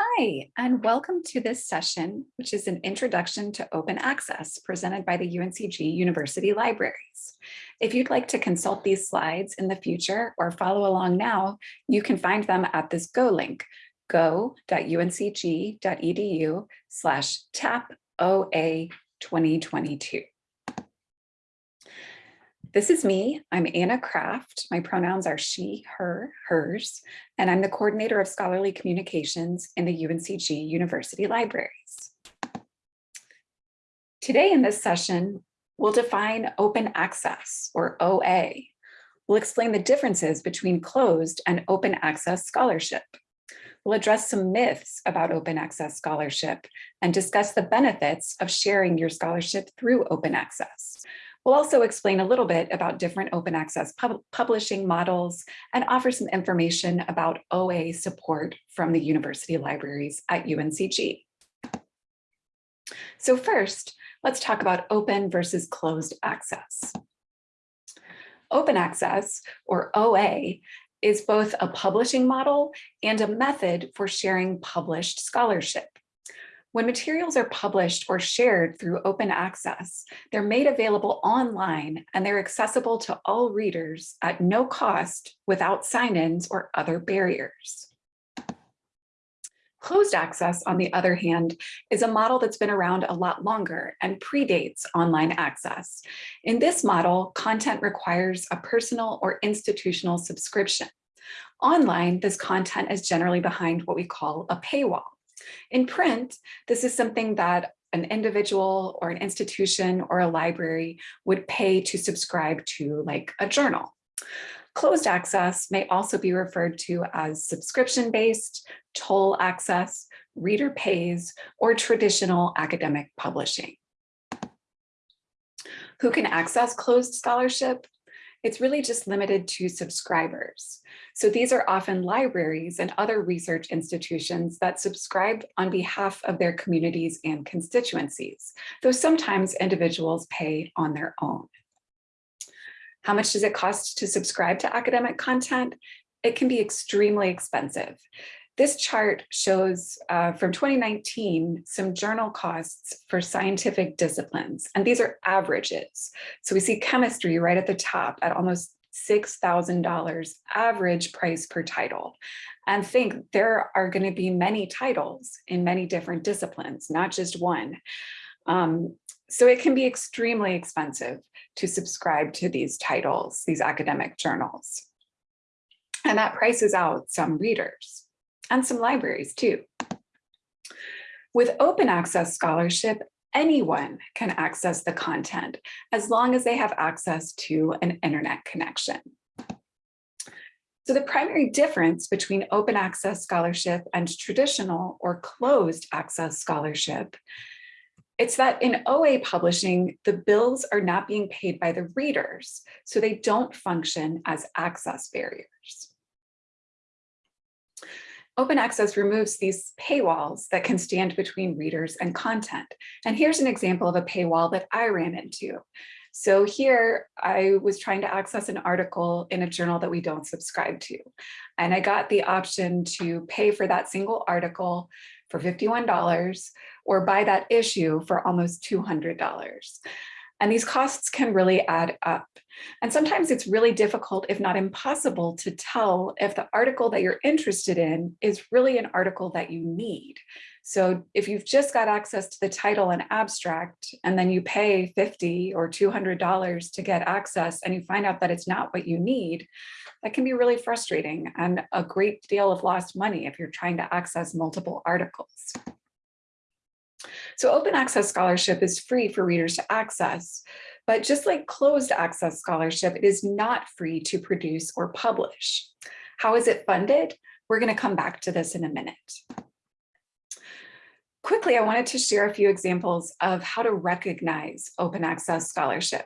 Hi, and welcome to this session, which is an introduction to open access presented by the UNCG University Libraries. If you'd like to consult these slides in the future or follow along now, you can find them at this Go link, go.uncg.edu slash tap OA 2022. This is me. I'm Anna Kraft. My pronouns are she, her, hers, and I'm the coordinator of scholarly communications in the UNCG University Libraries. Today in this session, we'll define open access or OA. We'll explain the differences between closed and open access scholarship. We'll address some myths about open access scholarship and discuss the benefits of sharing your scholarship through open access. We'll also explain a little bit about different open access pub publishing models and offer some information about OA support from the university libraries at UNCG. So first, let's talk about open versus closed access. Open access, or OA, is both a publishing model and a method for sharing published scholarship. When materials are published or shared through open access, they're made available online and they're accessible to all readers at no cost without sign-ins or other barriers. Closed access, on the other hand, is a model that's been around a lot longer and predates online access. In this model, content requires a personal or institutional subscription. Online, this content is generally behind what we call a paywall. In print, this is something that an individual or an institution or a library would pay to subscribe to like a journal. Closed access may also be referred to as subscription-based, toll access, reader pays, or traditional academic publishing. Who can access closed scholarship? It's really just limited to subscribers. So these are often libraries and other research institutions that subscribe on behalf of their communities and constituencies, though sometimes individuals pay on their own. How much does it cost to subscribe to academic content? It can be extremely expensive. This chart shows uh, from 2019 some journal costs for scientific disciplines, and these are averages. So we see chemistry right at the top at almost $6,000 average price per title. And think there are going to be many titles in many different disciplines, not just one. Um, so it can be extremely expensive to subscribe to these titles, these academic journals. And that prices out some readers and some libraries too. With open access scholarship, anyone can access the content as long as they have access to an internet connection. So the primary difference between open access scholarship and traditional or closed access scholarship, it's that in OA publishing, the bills are not being paid by the readers, so they don't function as access barriers. Open access removes these paywalls that can stand between readers and content. And here's an example of a paywall that I ran into. So here I was trying to access an article in a journal that we don't subscribe to. And I got the option to pay for that single article for $51 or buy that issue for almost $200. And these costs can really add up. And sometimes it's really difficult, if not impossible, to tell if the article that you're interested in is really an article that you need. So if you've just got access to the title and abstract, and then you pay 50 or $200 to get access and you find out that it's not what you need, that can be really frustrating and a great deal of lost money if you're trying to access multiple articles. So open access scholarship is free for readers to access, but just like closed access scholarship, it is not free to produce or publish. How is it funded? We're gonna come back to this in a minute. Quickly, I wanted to share a few examples of how to recognize open access scholarship.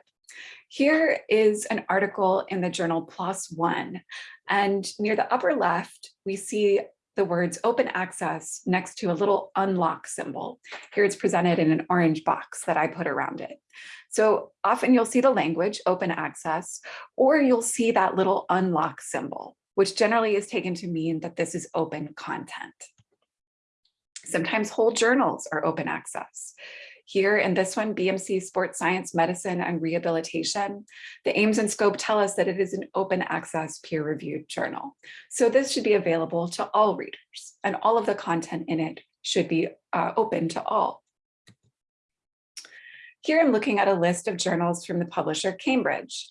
Here is an article in the journal PLOS One, and near the upper left, we see the words open access next to a little unlock symbol. Here it's presented in an orange box that I put around it. So often you'll see the language open access, or you'll see that little unlock symbol, which generally is taken to mean that this is open content. Sometimes whole journals are open access. Here in this one, BMC Sports Science, Medicine and Rehabilitation, the aims and scope tell us that it is an open access peer reviewed journal. So this should be available to all readers and all of the content in it should be uh, open to all. Here I'm looking at a list of journals from the publisher Cambridge.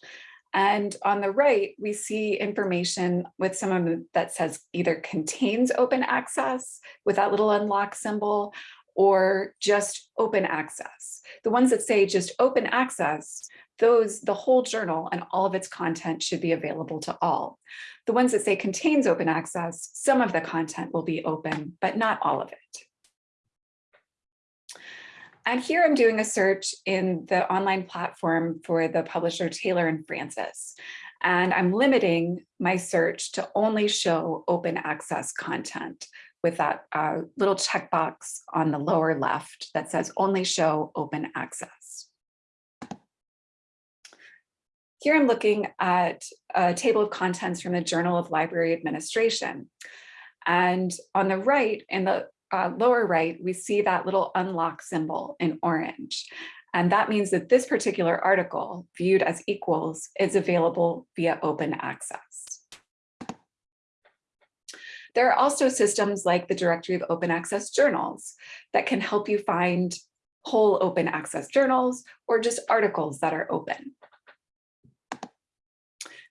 And on the right, we see information with some of them that says either contains open access with that little unlock symbol or just open access. The ones that say just open access, those, the whole journal and all of its content should be available to all. The ones that say contains open access, some of the content will be open, but not all of it. And here I'm doing a search in the online platform for the publisher Taylor and Francis. And I'm limiting my search to only show open access content with that uh, little checkbox on the lower left that says only show open access. Here I'm looking at a table of contents from the Journal of Library Administration. And on the right, in the uh, lower right, we see that little unlock symbol in orange. And that means that this particular article, viewed as equals, is available via open access. There are also systems like the Directory of Open Access Journals that can help you find whole open access journals or just articles that are open.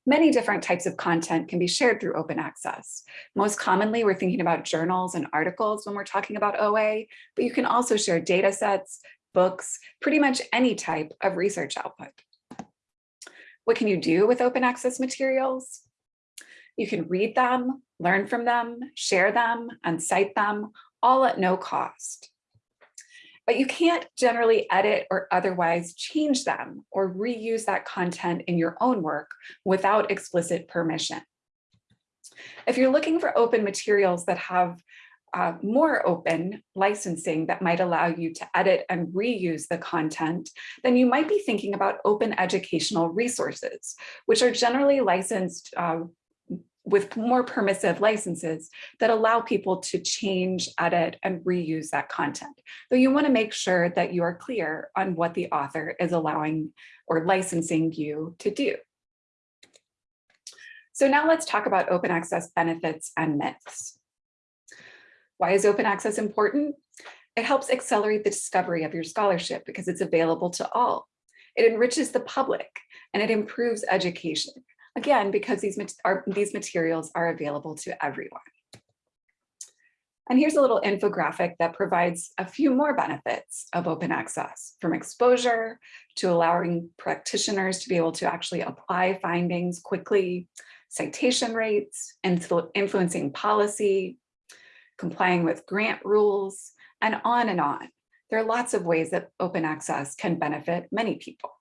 Many different types of content can be shared through open access. Most commonly, we're thinking about journals and articles when we're talking about OA, but you can also share data sets, books, pretty much any type of research output. What can you do with open access materials? You can read them, learn from them, share them, and cite them, all at no cost. But you can't generally edit or otherwise change them or reuse that content in your own work without explicit permission. If you're looking for open materials that have uh, more open licensing that might allow you to edit and reuse the content, then you might be thinking about open educational resources, which are generally licensed uh, with more permissive licenses that allow people to change, edit, and reuse that content. Though you wanna make sure that you are clear on what the author is allowing or licensing you to do. So now let's talk about open access benefits and myths. Why is open access important? It helps accelerate the discovery of your scholarship because it's available to all. It enriches the public and it improves education. Again, because these, are, these materials are available to everyone. And here's a little infographic that provides a few more benefits of open access, from exposure to allowing practitioners to be able to actually apply findings quickly, citation rates, influ influencing policy, complying with grant rules, and on and on. There are lots of ways that open access can benefit many people.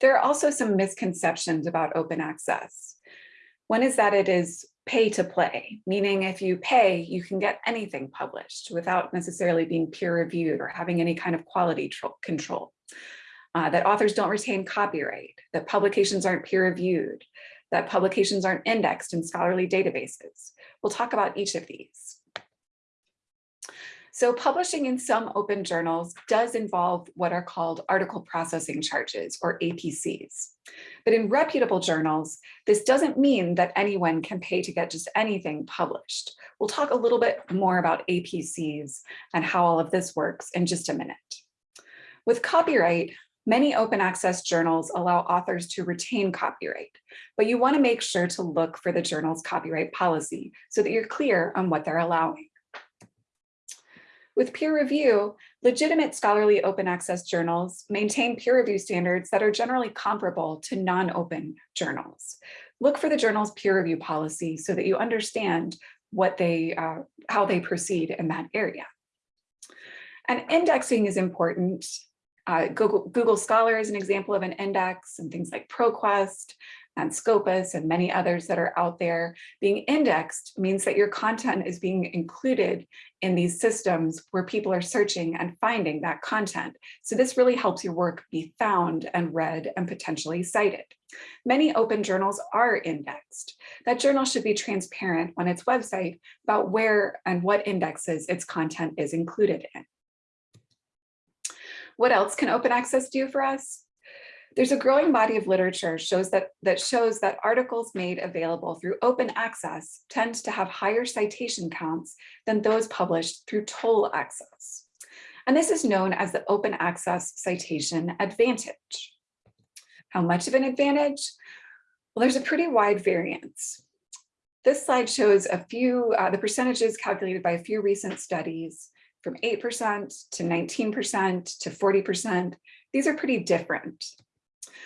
There are also some misconceptions about open access. One is that it is pay to play, meaning if you pay, you can get anything published without necessarily being peer reviewed or having any kind of quality control. Uh, that authors don't retain copyright, that publications aren't peer reviewed, that publications aren't indexed in scholarly databases. We'll talk about each of these. So publishing in some open journals does involve what are called article processing charges or APCs. But in reputable journals, this doesn't mean that anyone can pay to get just anything published. We'll talk a little bit more about APCs and how all of this works in just a minute. With copyright, Many open access journals allow authors to retain copyright, but you want to make sure to look for the journal's copyright policy so that you're clear on what they're allowing. With peer review, legitimate scholarly open access journals maintain peer review standards that are generally comparable to non-open journals. Look for the journal's peer review policy so that you understand what they, uh, how they proceed in that area. And indexing is important. Uh, Google, Google Scholar is an example of an index and things like ProQuest and Scopus and many others that are out there. Being indexed means that your content is being included in these systems where people are searching and finding that content. So this really helps your work be found and read and potentially cited. Many open journals are indexed. That journal should be transparent on its website about where and what indexes its content is included in. What else can open access do for us? There's a growing body of literature shows that, that shows that articles made available through open access tend to have higher citation counts than those published through toll access. And this is known as the open access citation advantage. How much of an advantage? Well, there's a pretty wide variance. This slide shows a few, uh, the percentages calculated by a few recent studies from 8% to 19% to 40%. These are pretty different.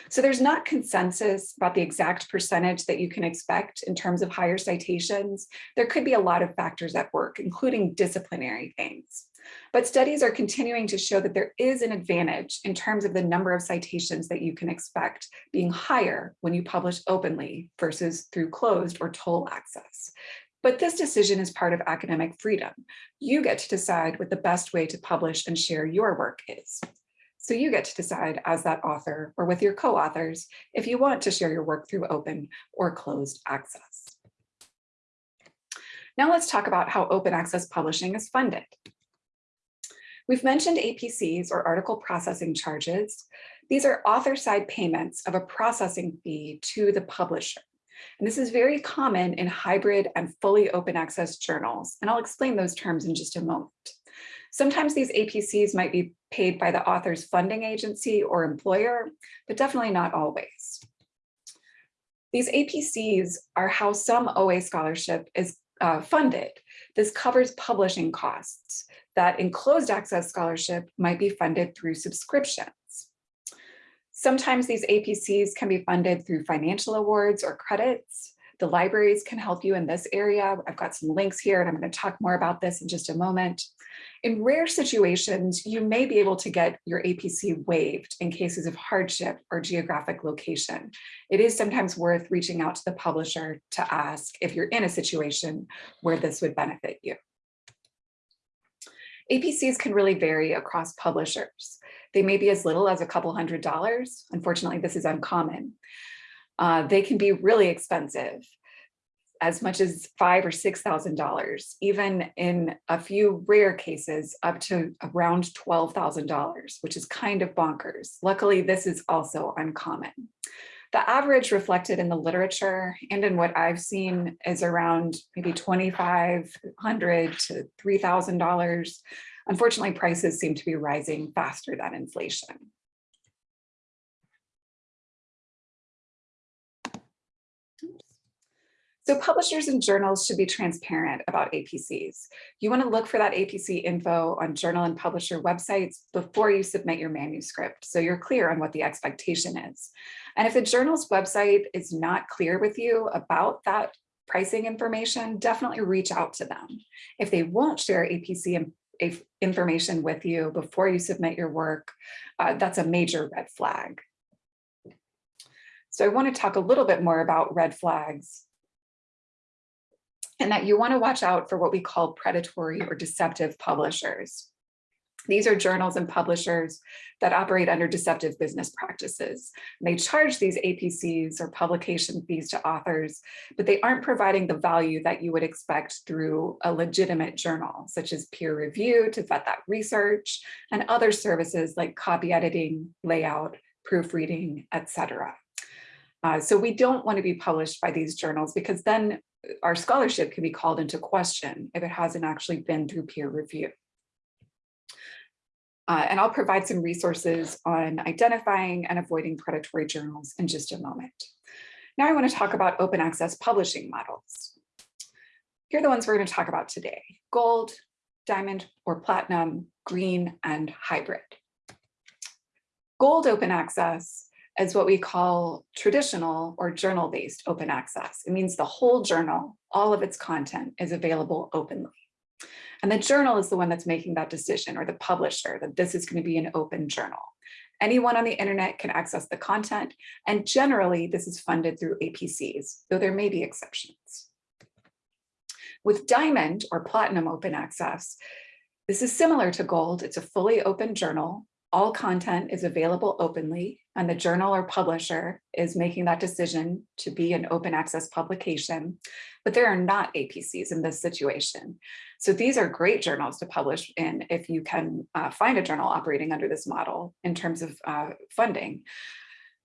So there's not consensus about the exact percentage that you can expect in terms of higher citations. There could be a lot of factors at work, including disciplinary things. But studies are continuing to show that there is an advantage in terms of the number of citations that you can expect being higher when you publish openly versus through closed or toll access. But this decision is part of academic freedom. You get to decide what the best way to publish and share your work is. So you get to decide as that author or with your co-authors if you want to share your work through open or closed access. Now let's talk about how open access publishing is funded. We've mentioned APCs or article processing charges. These are author side payments of a processing fee to the publisher. And this is very common in hybrid and fully open access journals. And I'll explain those terms in just a moment. Sometimes these APCs might be paid by the author's funding agency or employer, but definitely not always. These APCs are how some OA scholarship is uh, funded. This covers publishing costs that in closed access scholarship might be funded through subscriptions. Sometimes these APCs can be funded through financial awards or credits. The libraries can help you in this area. I've got some links here and I'm going to talk more about this in just a moment. In rare situations, you may be able to get your APC waived in cases of hardship or geographic location. It is sometimes worth reaching out to the publisher to ask if you're in a situation where this would benefit you. APCs can really vary across publishers. They may be as little as a couple hundred dollars. Unfortunately, this is uncommon. Uh, they can be really expensive, as much as five or six thousand dollars, even in a few rare cases up to around twelve thousand dollars, which is kind of bonkers. Luckily, this is also uncommon. The average reflected in the literature and in what I've seen is around maybe 2,500 to $3,000. Unfortunately, prices seem to be rising faster than inflation. So publishers and journals should be transparent about APCs. You want to look for that APC info on journal and publisher websites before you submit your manuscript, so you're clear on what the expectation is. And if the journal's website is not clear with you about that pricing information, definitely reach out to them. If they won't share APC information with you before you submit your work, uh, that's a major red flag. So I want to talk a little bit more about red flags and that you want to watch out for what we call predatory or deceptive publishers. These are journals and publishers that operate under deceptive business practices. They charge these APCs or publication fees to authors, but they aren't providing the value that you would expect through a legitimate journal, such as peer review to vet that research and other services like copy editing, layout, proofreading, etc. Uh, so we don't want to be published by these journals because then our scholarship can be called into question if it hasn't actually been through peer review. Uh, and I'll provide some resources on identifying and avoiding predatory journals in just a moment. Now I want to talk about open access publishing models. Here are the ones we're going to talk about today, gold, diamond or platinum, green, and hybrid. Gold open access as what we call traditional or journal-based open access. It means the whole journal, all of its content is available openly. And the journal is the one that's making that decision or the publisher that this is going to be an open journal. Anyone on the internet can access the content, and generally this is funded through APCs, though there may be exceptions. With Diamond or Platinum Open Access, this is similar to Gold. It's a fully open journal. All content is available openly, and the journal or publisher is making that decision to be an open access publication, but there are not APCs in this situation. So these are great journals to publish in if you can uh, find a journal operating under this model in terms of uh, funding.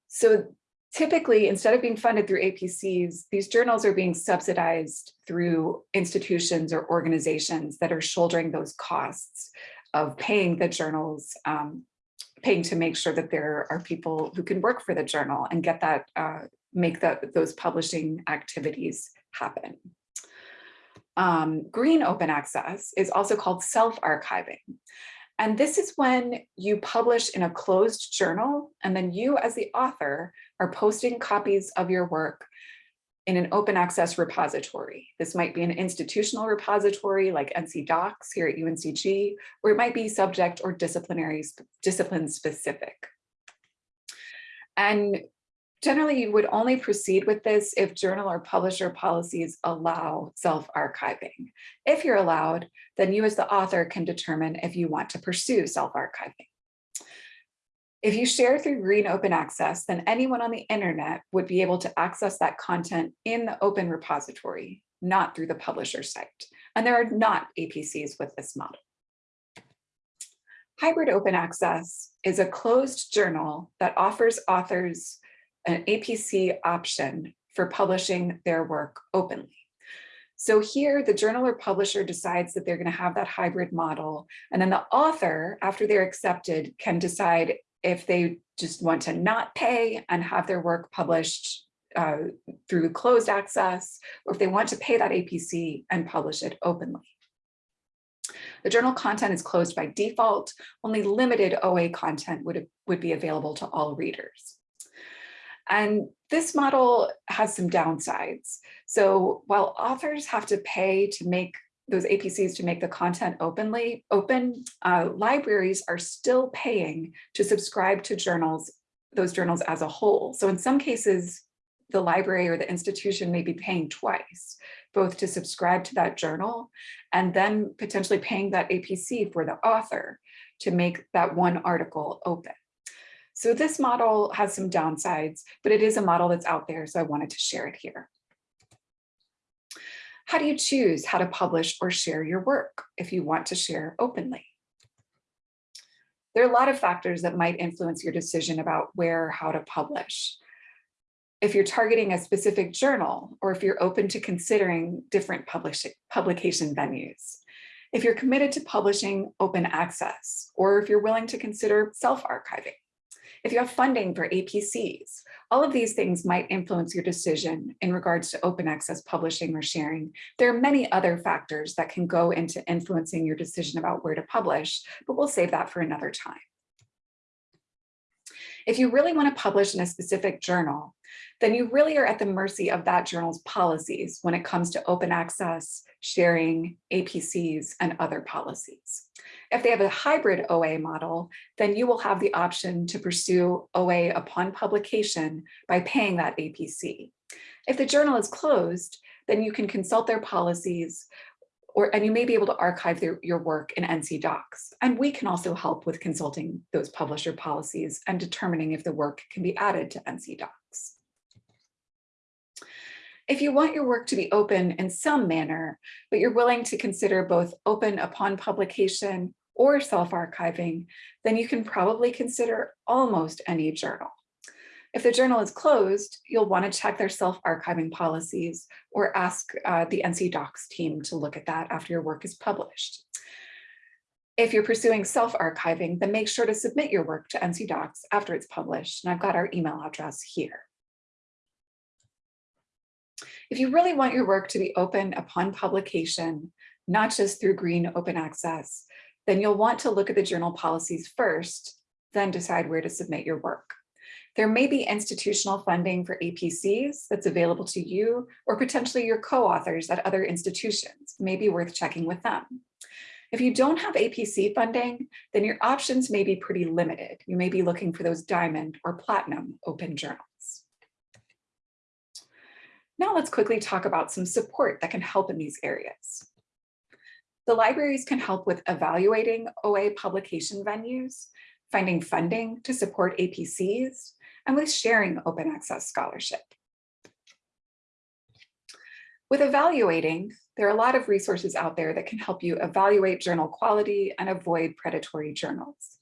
So typically, instead of being funded through APCs, these journals are being subsidized through institutions or organizations that are shouldering those costs of paying the journals, um, paying to make sure that there are people who can work for the journal and get that, uh, make that those publishing activities happen. Um, green open access is also called self-archiving. And this is when you publish in a closed journal and then you as the author are posting copies of your work in an open access repository. This might be an institutional repository like NC DOCKS here at UNCG, or it might be subject or disciplinary discipline specific. And Generally, you would only proceed with this if journal or publisher policies allow self-archiving. If you're allowed, then you as the author can determine if you want to pursue self-archiving. If you share through Green Open Access, then anyone on the internet would be able to access that content in the open repository, not through the publisher site. And there are not APCs with this model. Hybrid Open Access is a closed journal that offers authors an APC option for publishing their work openly. So here the journal or publisher decides that they're going to have that hybrid model. And then the author, after they're accepted, can decide if they just want to not pay and have their work published uh, through closed access, or if they want to pay that APC and publish it openly. The journal content is closed by default. Only limited OA content would, would be available to all readers. And this model has some downsides. So while authors have to pay to make those APCs to make the content openly open, uh, libraries are still paying to subscribe to journals, those journals as a whole. So in some cases, the library or the institution may be paying twice, both to subscribe to that journal and then potentially paying that APC for the author to make that one article open. So this model has some downsides, but it is a model that's out there, so I wanted to share it here. How do you choose how to publish or share your work if you want to share openly? There are a lot of factors that might influence your decision about where how to publish. If you're targeting a specific journal, or if you're open to considering different publication venues. If you're committed to publishing open access, or if you're willing to consider self-archiving if you have funding for APCs, all of these things might influence your decision in regards to open access publishing or sharing. There are many other factors that can go into influencing your decision about where to publish, but we'll save that for another time. If you really want to publish in a specific journal, then you really are at the mercy of that journal's policies when it comes to open access, sharing, APCs, and other policies. If they have a hybrid OA model, then you will have the option to pursue OA upon publication by paying that APC. If the journal is closed, then you can consult their policies or, and you may be able to archive their, your work in NC DOCKS. And we can also help with consulting those publisher policies and determining if the work can be added to NC DOCKS. If you want your work to be open in some manner, but you're willing to consider both open upon publication or self-archiving, then you can probably consider almost any journal. If the journal is closed, you'll want to check their self-archiving policies or ask uh, the NC DOCKS team to look at that after your work is published. If you're pursuing self-archiving, then make sure to submit your work to NC DOCKS after it's published, and I've got our email address here. If you really want your work to be open upon publication, not just through green open access, then you'll want to look at the journal policies first, then decide where to submit your work. There may be institutional funding for APCs that's available to you or potentially your co-authors at other institutions, may be worth checking with them. If you don't have APC funding, then your options may be pretty limited. You may be looking for those diamond or platinum open journals. Now let's quickly talk about some support that can help in these areas. The libraries can help with evaluating OA publication venues, finding funding to support APCs, and with sharing open access scholarship. With evaluating, there are a lot of resources out there that can help you evaluate journal quality and avoid predatory journals.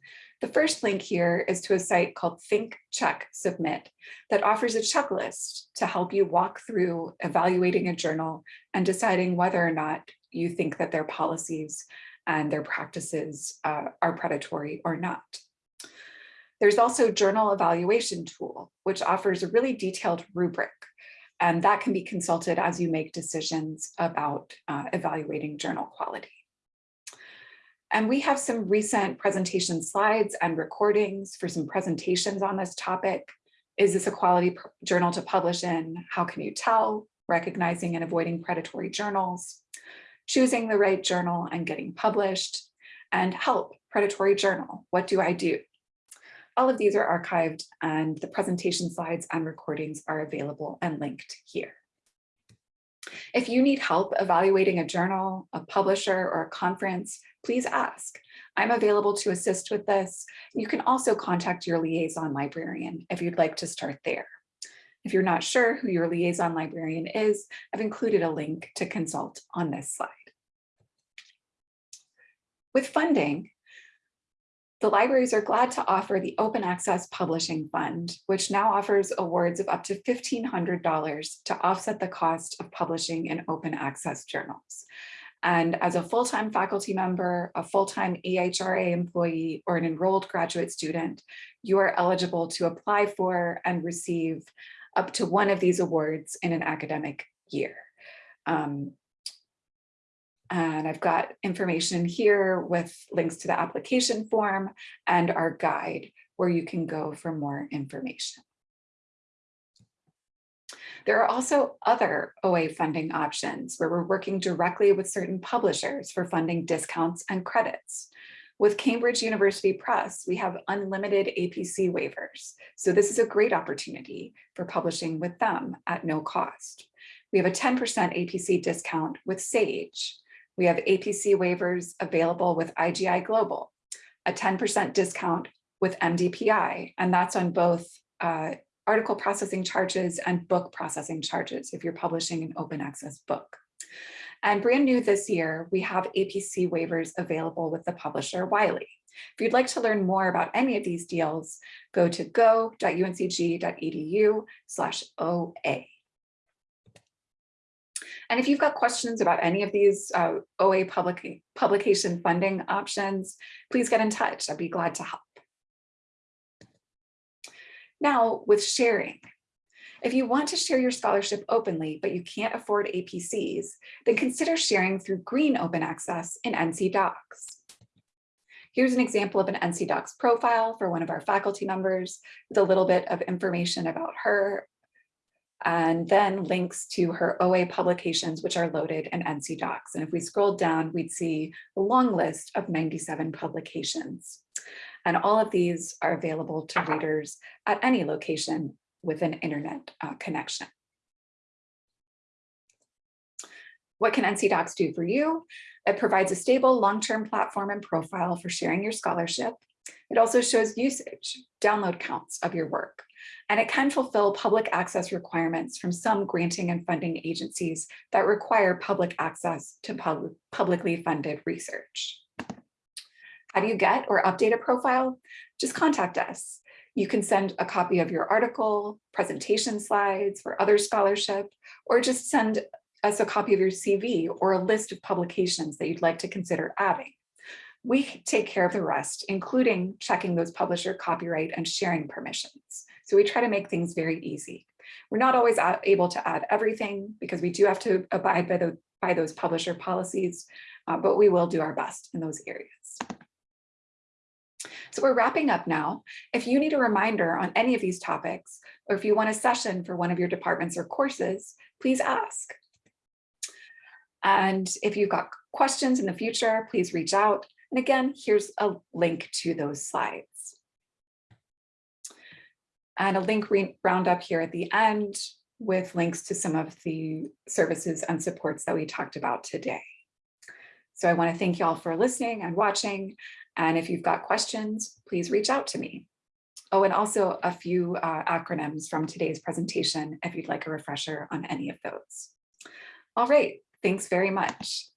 The first link here is to a site called Think, Check, Submit that offers a checklist to help you walk through evaluating a journal and deciding whether or not you think that their policies and their practices uh, are predatory or not. There's also Journal Evaluation Tool, which offers a really detailed rubric and that can be consulted as you make decisions about uh, evaluating journal quality. And we have some recent presentation slides and recordings for some presentations on this topic. Is this a quality journal to publish in? How can you tell? Recognizing and avoiding predatory journals, choosing the right journal and getting published, and help, predatory journal, what do I do? All of these are archived and the presentation slides and recordings are available and linked here. If you need help evaluating a journal, a publisher, or a conference, please ask. I'm available to assist with this. You can also contact your liaison librarian if you'd like to start there. If you're not sure who your liaison librarian is, I've included a link to consult on this slide. With funding, the libraries are glad to offer the Open Access Publishing Fund, which now offers awards of up to $1,500 to offset the cost of publishing in open access journals. And as a full-time faculty member, a full-time EHRA employee, or an enrolled graduate student, you are eligible to apply for and receive up to one of these awards in an academic year. Um, and I've got information here with links to the application form and our guide where you can go for more information. There are also other OA funding options where we're working directly with certain publishers for funding discounts and credits. With Cambridge University Press, we have unlimited APC waivers. So this is a great opportunity for publishing with them at no cost. We have a 10% APC discount with SAGE, we have APC waivers available with IGI Global, a 10% discount with MDPI, and that's on both uh, article processing charges and book processing charges if you're publishing an open access book. And brand new this year, we have APC waivers available with the publisher Wiley. If you'd like to learn more about any of these deals, go to go.uncg.edu slash OA. And if you've got questions about any of these uh, OA public, publication funding options, please get in touch. I'd be glad to help. Now with sharing. If you want to share your scholarship openly, but you can't afford APCs, then consider sharing through Green Open Access in NC DOCKS. Here's an example of an NC DOCKS profile for one of our faculty members with a little bit of information about her and then links to her OA publications, which are loaded in NC DOCKS. And if we scroll down, we'd see a long list of 97 publications. And all of these are available to readers at any location with an internet uh, connection. What can NC DOCKS do for you? It provides a stable long-term platform and profile for sharing your scholarship. It also shows usage, download counts of your work, and it can fulfill public access requirements from some granting and funding agencies that require public access to pub publicly funded research. How do you get or update a profile? Just contact us. You can send a copy of your article, presentation slides for other scholarship, or just send us a copy of your CV or a list of publications that you'd like to consider adding. We take care of the rest, including checking those publisher copyright and sharing permissions. So we try to make things very easy. We're not always able to add everything because we do have to abide by, the, by those publisher policies, uh, but we will do our best in those areas. So we're wrapping up now. If you need a reminder on any of these topics, or if you want a session for one of your departments or courses, please ask. And if you've got questions in the future, please reach out. And again, here's a link to those slides. And a link roundup here at the end with links to some of the services and supports that we talked about today. So I want to thank you all for listening and watching. And if you've got questions, please reach out to me. Oh, and also a few uh, acronyms from today's presentation if you'd like a refresher on any of those. All right, thanks very much.